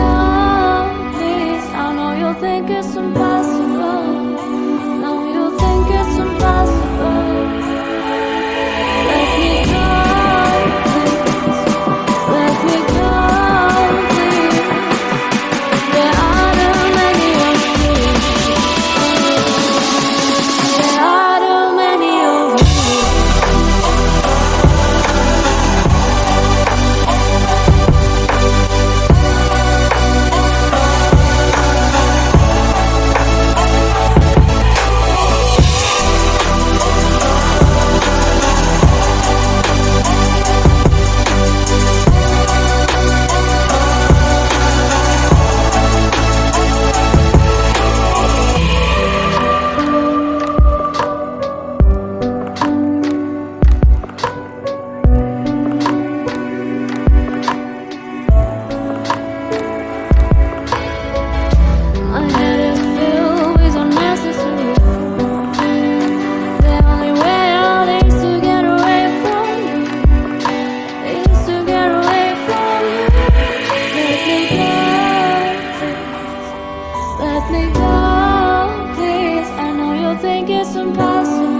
love, please I know you'll think it's impossible make all this I know you'll think it's impossible.